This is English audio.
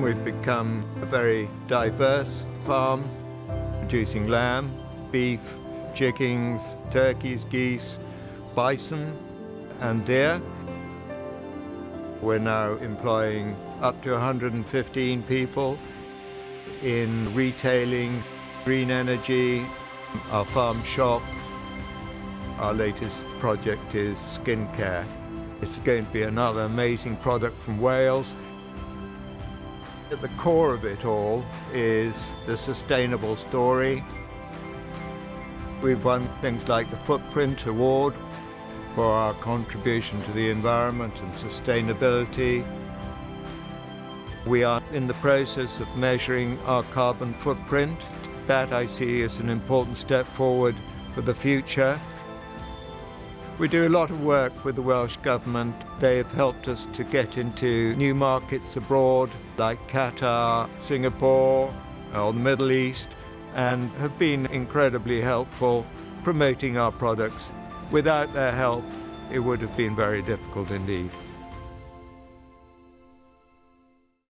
We've become a very diverse farm, producing lamb, beef, chickens, turkeys, geese, bison and deer. We're now employing up to 115 people in retailing, green energy, our farm shop. Our latest project is skincare. It's going to be another amazing product from Wales. At the core of it all is the sustainable story. We've won things like the Footprint Award for our contribution to the environment and sustainability. We are in the process of measuring our carbon footprint. That I see as an important step forward for the future. We do a lot of work with the Welsh Government. They have helped us to get into new markets abroad, like Qatar, Singapore, or the Middle East and have been incredibly helpful promoting our products. Without their help, it would have been very difficult indeed.